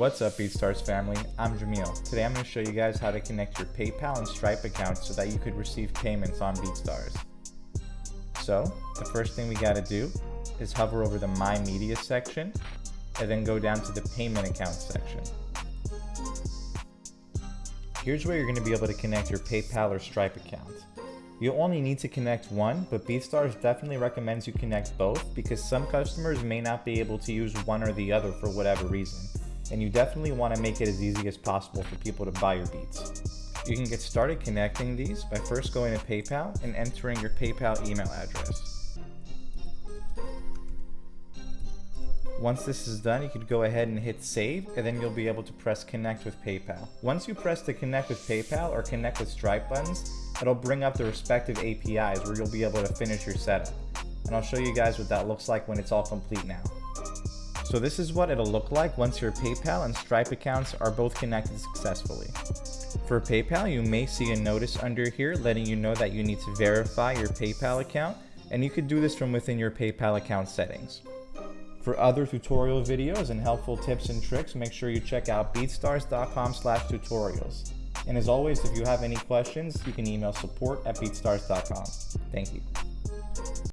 What's up BeatStars family, I'm Jamil. Today I'm going to show you guys how to connect your PayPal and Stripe accounts so that you could receive payments on BeatStars. So, the first thing we got to do is hover over the My Media section and then go down to the Payment Accounts section. Here's where you're going to be able to connect your PayPal or Stripe account. You only need to connect one, but BeatStars definitely recommends you connect both because some customers may not be able to use one or the other for whatever reason and you definitely want to make it as easy as possible for people to buy your beats. You can get started connecting these by first going to PayPal and entering your PayPal email address. Once this is done, you could go ahead and hit save and then you'll be able to press connect with PayPal. Once you press the connect with PayPal or connect with Stripe buttons, it'll bring up the respective APIs where you'll be able to finish your setup. And I'll show you guys what that looks like when it's all complete now. So this is what it'll look like once your PayPal and Stripe accounts are both connected successfully. For PayPal, you may see a notice under here letting you know that you need to verify your PayPal account, and you could do this from within your PayPal account settings. For other tutorial videos and helpful tips and tricks, make sure you check out beatstars.com slash tutorials. And as always, if you have any questions, you can email support at beatstars.com. Thank you.